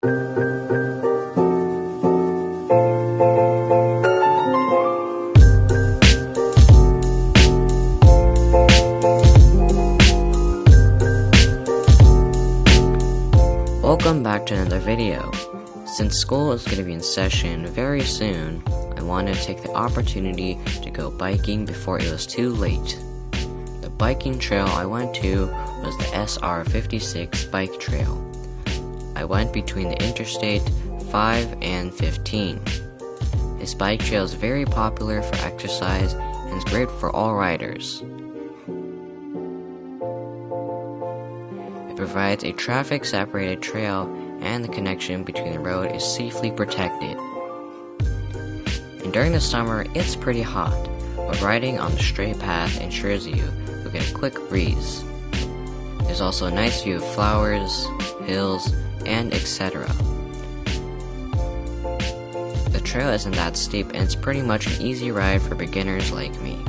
Welcome back to another video. Since school is going to be in session very soon, I wanted to take the opportunity to go biking before it was too late. The biking trail I went to was the SR56 bike trail. I went between the Interstate 5 and 15. This bike trail is very popular for exercise and is great for all riders. It provides a traffic separated trail and the connection between the road is safely protected. And during the summer, it's pretty hot, but riding on the straight path ensures you you'll get a quick breeze. There's also a nice view of flowers, hills, and etc. The trail isn't that steep and it's pretty much an easy ride for beginners like me.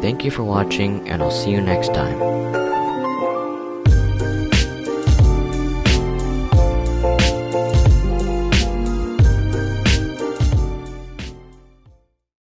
Thank you for watching, and I'll see you next time.